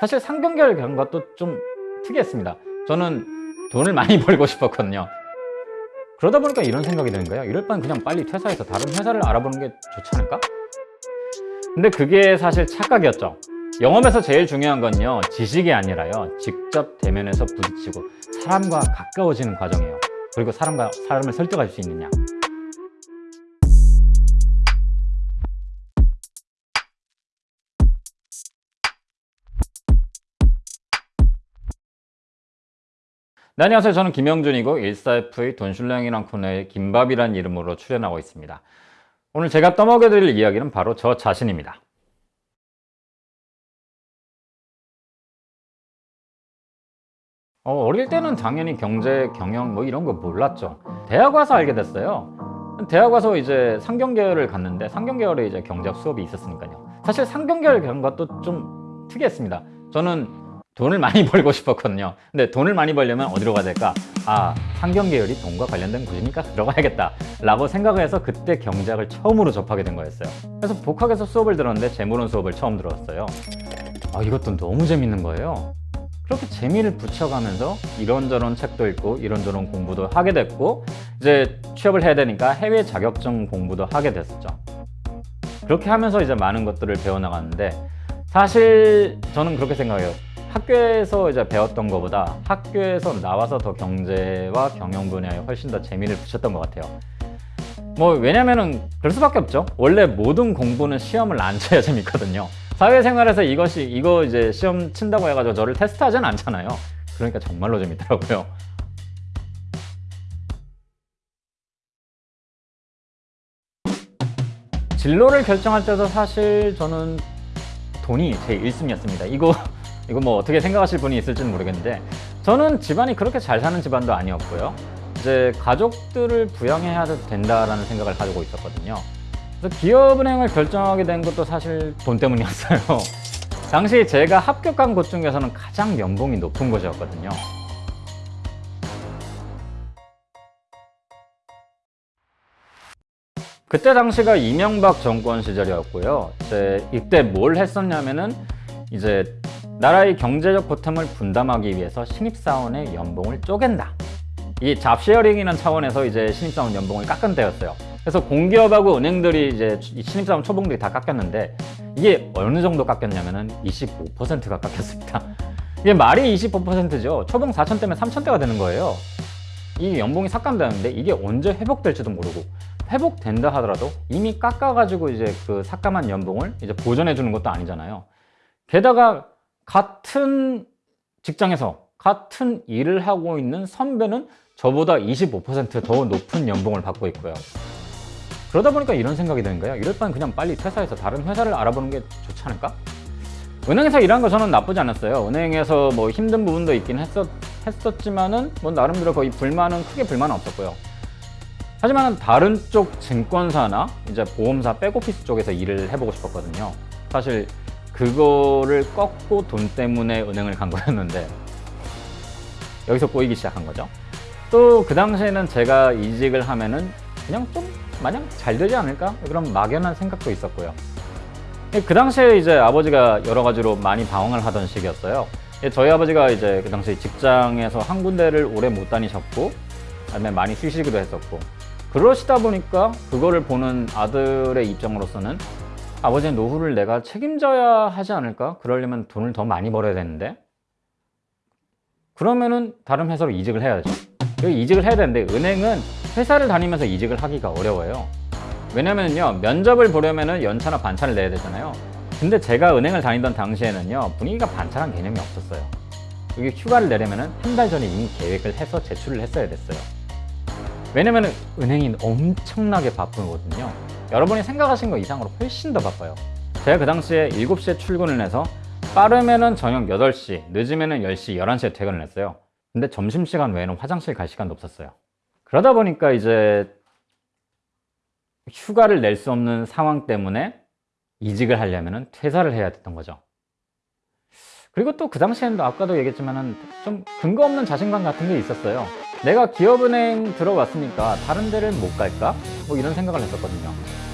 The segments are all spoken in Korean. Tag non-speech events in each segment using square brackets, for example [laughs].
사실 간 것도 좀 특이했습니다. 저는 돈을 많이 [laughs] 벌고 싶었거든요. 그러다 보니까 이런 생각이 드는 거예요. 이럴 바엔 그냥 빨리 퇴사해서 다른 회사를 알아보는 게 좋지 않을까? 근데 그게 사실 착각이었죠. 영업에서 제일 중요한 건요, 지식이 아니라요, 직접 대면해서 부딪히고 사람과 가까워지는 과정이에요. 그리고 사람과 사람을 설득할 수 있느냐. 네, 안녕하세요. 저는 김영준이고 14F의 돈슐랭이란 코너에 김밥이란 이름으로 출연하고 있습니다. 오늘 제가 떠먹여드릴 이야기는 바로 저 자신입니다. 어, 어릴 때는 당연히 경제, 경영 뭐 이런 거 몰랐죠. 대학 와서 알게 됐어요. 대학 와서 이제 상경계열을 갔는데 상경계열에 이제 경제학 수업이 있었으니까요. 사실 상경계열 간 것도 좀 특이했습니다. 저는 돈을 많이 [laughs] 벌고 싶었거든요. 근데 돈을 많이 벌려면 어디로 가야 될까? 아, 상경계열이 돈과 관련된 곳이니까 들어가야겠다. 라고 생각을 해서 그때 경제학을 처음으로 접하게 된 거였어요. 그래서 복학에서 수업을 들었는데 재물론 수업을 처음 들었어요. 아, 이것도 너무 재밌는 거예요. 그렇게 재미를 붙여가면서 이런저런 책도 읽고 이런저런 공부도 하게 됐고 이제 취업을 해야 되니까 해외 자격증 공부도 하게 됐었죠. 그렇게 하면서 이제 많은 것들을 배워나갔는데 사실 저는 그렇게 생각해요. 학교에서 이제 배웠던 것보다 학교에서 나와서 더 경제와 경영 분야에 훨씬 더 재미를 붙였던 것 같아요. 뭐 왜냐면은 그럴 수밖에 없죠. 원래 모든 공부는 시험을 안 쳐야 [laughs] 재밌거든요. 사회생활에서 이것이 이거 이제 시험 친다고 해가지고 저를 테스트하진 않잖아요. 그러니까 정말로 재밌더라고요. 진로를 결정할 때도 사실 저는 돈이 제 1순위였습니다. 이거 이거 뭐 어떻게 생각하실 분이 있을지는 모르겠는데 저는 집안이 그렇게 잘 사는 집안도 아니었고요. 이제 가족들을 부양해야 된다라는 생각을 가지고 있었거든요. 그래서 기업은행을 결정하게 된 것도 사실 돈 때문이었어요. [laughs] 당시 제가 합격한 곳 중에서는 가장 연봉이 높은 곳이었거든요. 그때 당시가 이명박 정권 시절이었고요. 이제 이때 뭘 했었냐면은 이제 나라의 경제적 보탬을 분담하기 위해서 신입사원의 연봉을 쪼갠다. 이 잡쉐어링이라는 차원에서 이제 신입사원 연봉을 깎은 때였어요. 그래서 공기업하고 은행들이 이제 신입사원 초봉들이 다 깎였는데 이게 어느 정도 깎였냐면은 25%가 깎였습니다. 이게 말이 25%죠. 초봉 4천 대면 3천 대가 되는 거예요. 이 연봉이 삭감되는데 이게 언제 회복될지도 모르고 회복된다 하더라도 이미 깎아가지고 이제 그 삭감한 연봉을 이제 보전해 주는 것도 아니잖아요. 게다가 같은 직장에서 같은 일을 하고 있는 선배는 저보다 25%더 높은 연봉을 받고 있고요. 그러다 보니까 이런 생각이 드는 거예요. 이럴 바엔 그냥 빨리 퇴사해서 다른 회사를 알아보는 게 좋지 않을까? 은행에서 일하는 거 저는 나쁘지 않았어요. 은행에서 뭐 힘든 부분도 있긴 했었, 했었지만은 뭐 나름대로 거의 불만은 크게 불만은 없었고요. 하지만 다른 쪽 증권사나 이제 보험사 백오피스 쪽에서 일을 해보고 싶었거든요. 사실 그거를 꺾고 돈 때문에 은행을 간 거였는데 여기서 꼬이기 시작한 거죠. 또 그 당시에는 제가 이직을 하면은 그냥 좀 마냥 잘 되지 않을까? 그런 막연한 생각도 있었고요. 그 당시에 이제 아버지가 여러 가지로 많이 방황을 하던 시기였어요. 저희 아버지가 이제 그 당시 직장에서 한 군데를 오래 못 다니셨고, 그다음에 많이 쉬시기도 했었고, 그러시다 보니까 그거를 보는 아들의 입장으로서는 아버지의 노후를 내가 책임져야 하지 않을까? 그러려면 돈을 더 많이 벌어야 되는데, 그러면은 다른 회사로 이직을 해야죠. 이직을 해야 되는데 은행은 회사를 다니면서 이직을 하기가 어려워요. 왜냐면요 면접을 보려면은 연차나 반차를 내야 되잖아요. 근데 제가 은행을 다니던 당시에는요 분위기가 반차란 개념이 없었어요. 여기 휴가를 내려면은 한 달 전에 이미 계획을 해서 제출을 했어야 됐어요. 왜냐면은 은행이 엄청나게 바쁘거든요. 여러분이 생각하신 것 이상으로 훨씬 더 바빠요. 제가 그 당시에 7시에 출근을 해서 빠르면은 저녁 8시, 늦으면은 10시, 11시에 퇴근을 했어요. 근데 점심시간 외에는 화장실 갈 시간도 없었어요. 그러다 보니까 이제 휴가를 낼 수 없는 상황 때문에 이직을 하려면 퇴사를 해야 됐던 거죠. 그리고 또 그 당시에는 아까도 얘기했지만은 좀 근거 없는 자신감 같은 게 있었어요. 내가 기업은행 들어왔으니까 다른 데를 못 갈까? 뭐 이런 생각을 했었거든요.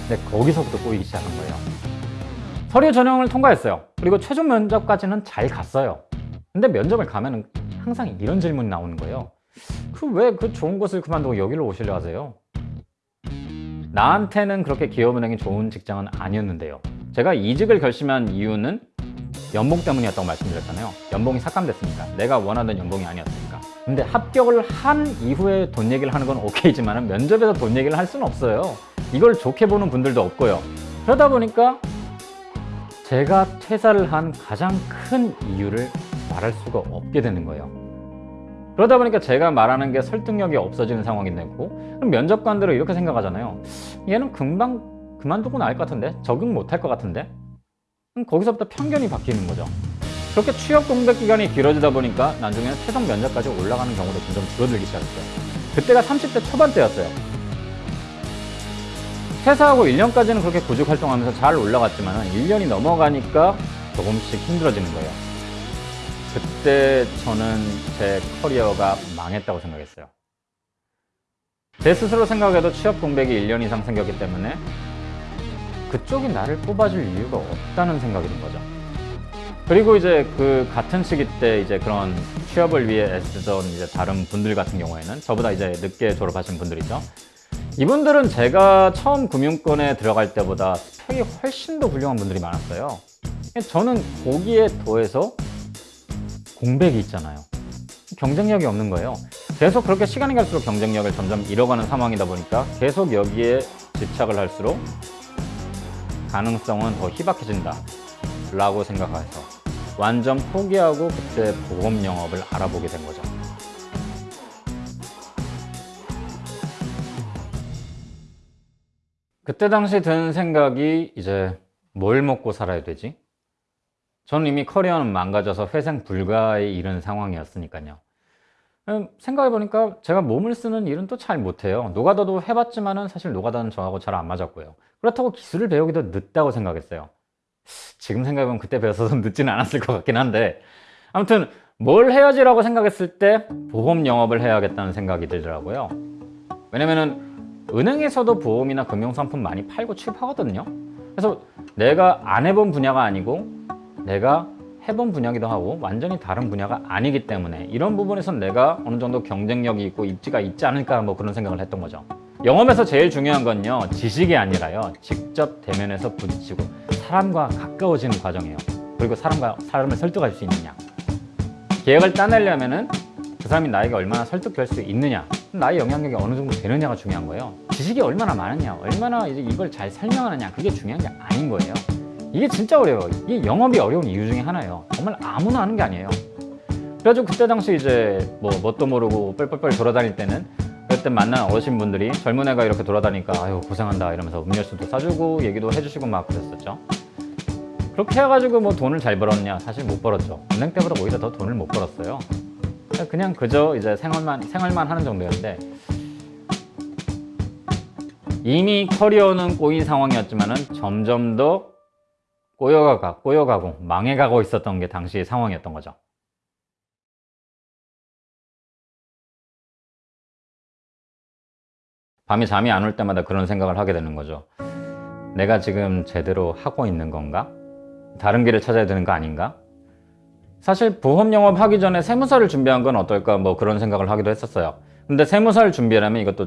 근데 거기서부터 꼬이기 시작한 거예요. 서류 전형을 통과했어요. 그리고 최종 면접까지는 잘 갔어요. 근데 면접을 가면은 항상 이런 질문이 나오는 거예요. 그왜그 좋은 곳을 그만두고 여기로 오시려 하세요? 나한테는 그렇게 기업은행이 좋은 직장은 아니었는데요. 제가 이직을 결심한 이유는 연봉 때문이었다고 말씀드렸잖아요. 연봉이 삭감됐으니까. 내가 원하던 연봉이 아니었으니까. 근데 합격을 한 이후에 돈 얘기를 하는 건 오케이지만 면접에서 돈 얘기를 할 수는 없어요. 이걸 좋게 보는 분들도 없고요. 그러다 보니까 제가 퇴사를 한 가장 큰 이유를 말할 수가 없게 되는 거예요. 그러다 보니까 제가 말하는 게 설득력이 없어지는 상황이 됐고 그럼 면접관들은 이렇게 생각하잖아요. 얘는 금방 그만두고 나을 것 같은데 적응 못할 것 같은데 그럼 거기서부터 편견이 바뀌는 거죠. 그렇게 취업 공백 기간이 길어지다 보니까 나중에는 최종 면접까지 올라가는 경우도 점점 줄어들기 시작했어요. 그때가 30대 초반대였어요. 퇴사하고 1년까지는 그렇게 구직 활동하면서 잘 올라갔지만 1년이 넘어가니까 조금씩 힘들어지는 거예요. 그때 저는 제 커리어가 망했다고 생각했어요. 제 스스로 생각해도 취업 공백이 1년 이상 생겼기 때문에 그쪽이 나를 뽑아줄 이유가 없다는 생각이 든 거죠. 그리고 이제 그 같은 시기 때 이제 그런 취업을 위해 애쓰던 이제 다른 분들 같은 경우에는 저보다 이제 늦게 졸업하신 분들이죠. 이분들은 제가 처음 금융권에 들어갈 때보다 스펙이 훨씬 더 훌륭한 분들이 많았어요. 저는 거기에 더해서 공백이 있잖아요. 경쟁력이 없는 거예요. 계속 그렇게 시간이 갈수록 경쟁력을 점점 잃어가는 상황이다 보니까 계속 여기에 집착을 할수록 가능성은 더 희박해진다 라고 생각해서 완전 포기하고 그때 보험 영업을 알아보게 된 거죠. 그때 당시 든 생각이 이제 뭘 먹고 살아야 되지? 저는 이미 커리어는 망가져서 회생 불가에 이른 상황이었으니까요. 음, 생각해보니까 제가 몸을 쓰는 일은 또 잘 못해요. 노가다도 해봤지만 은 사실 노가다는 저하고 잘 안 맞았고요. 그렇다고 기술을 배우기도 늦다고 생각했어요. 지금 생각해보면 그때 배웠어도 [laughs] 늦지는 않았을 것 같긴 한데 아무튼 뭘 해야지라고 생각했을 때 보험 영업을 해야겠다는 생각이 들더라고요. 왜냐면은 은행에서도 보험이나 금융상품 많이 팔고 취급하거든요. 그래서 내가 안 해본 분야가 아니고 내가 해본 분야기도 하고 완전히 다른 분야가 아니기 때문에 이런 부분에선 내가 어느 정도 경쟁력이 있고 입지가 있지 않을까 뭐 그런 생각을 했던 거죠. 영업에서 제일 중요한 건요 지식이 아니라요 직접 대면에서 부딪히고 사람과 가까워지는 과정이에요. 그리고 사람과 사람을 설득할 수 있느냐. 계획을 따내려면 은 그 사람이 나에게 얼마나 설득될 수 있느냐 나의 영향력이 어느 정도 되느냐가 중요한 거예요. 지식이 얼마나 많으냐, 얼마나 이제 이걸 잘 설명하느냐 그게 중요한 게 아닌 거예요. 이게 진짜 어려워요. 이게 영업이 어려운 이유 중에 하나예요. 정말 아무나 하는 게 아니에요. 그래가지고 그때 당시 이제 뭐 뭣도 모르고 뻘뻘뻘 돌아다닐 때는 그때 만난 어르신분들이 젊은 애가 이렇게 돌아다니까 아유 고생한다 이러면서 음료수도 싸주고 얘기도 해주시고 막 그랬었죠. 그렇게 해가지고 뭐 돈을 잘 벌었냐? 사실 못 벌었죠. 은행 때보다 오히려 더 돈을 못 벌었어요. 그냥 그저 이제 생활만 생활만 하는 정도였는데 이미 커리어는 꼬인 상황이었지만은 점점 더 꼬여가 꼬여가고 망해가고 있었던 게 당시의 상황이었던 거죠. 밤에 잠이 안 올 때마다 그런 생각을 하게 되는 거죠. 내가 지금 제대로 하고 있는 건가? 다른 길을 찾아야 되는 거 아닌가? 사실 보험 영업 하기 전에 세무사를 준비한 건 어떨까 뭐 그런 생각을 하기도 했었어요. 근데 세무사를 준비하려면 이것도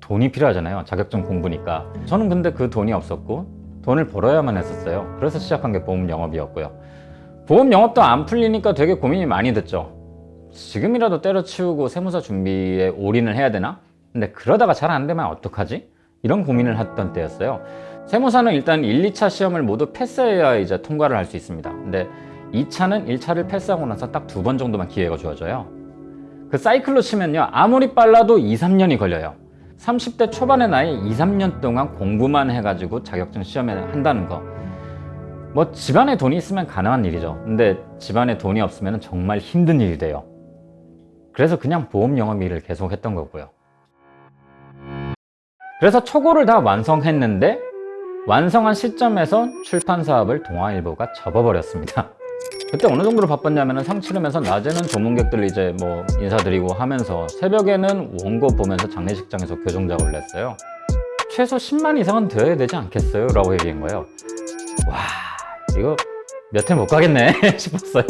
돈이 필요하잖아요. 자격증 공부니까. 저는 근데 그 돈이 없었고 돈을 벌어야만 했었어요. 그래서 시작한 게 보험 영업이었고요. 보험 영업도 안 풀리니까 되게 고민이 많이 됐죠. 지금이라도 때려치우고 세무사 준비에 올인을 해야 되나? 근데 그러다가 잘 안 되면 어떡하지? 이런 고민을 했던 때였어요. 세무사는 일단 1, 2차 시험을 모두 패스해야 이제 통과를 할 수 있습니다. 근데 2차는 1차를 패스하고 나서 딱 두 번 정도만 기회가 주어져요. 그 사이클로 치면요. 아무리 빨라도 2, 3년이 걸려요. 30대 초반의 나이 2, 3년 동안 공부만 해가지고 자격증 시험에 한다는 거. 뭐 집안에 돈이 있으면 가능한 일이죠. 근데 집안에 돈이 없으면 정말 힘든 일이 돼요. 그래서 그냥 보험 영업 일을 계속 했던 거고요. 그래서 초고를 다 완성했는데 완성한 시점에서 출판 사업을 동아일보가 접어버렸습니다. 그때 어느 정도로 바빴냐면 상 치르면서 낮에는 조문객들 이제 뭐 인사드리고 하면서 새벽에는 원고 보면서 장례식장에서 교정 작업을 했어요. 최소 10만 이상은 되어야 되지 않겠어요? 라고 얘기한 거예요. 와 이거 몇 회 못 가겠네 [laughs] 싶었어요.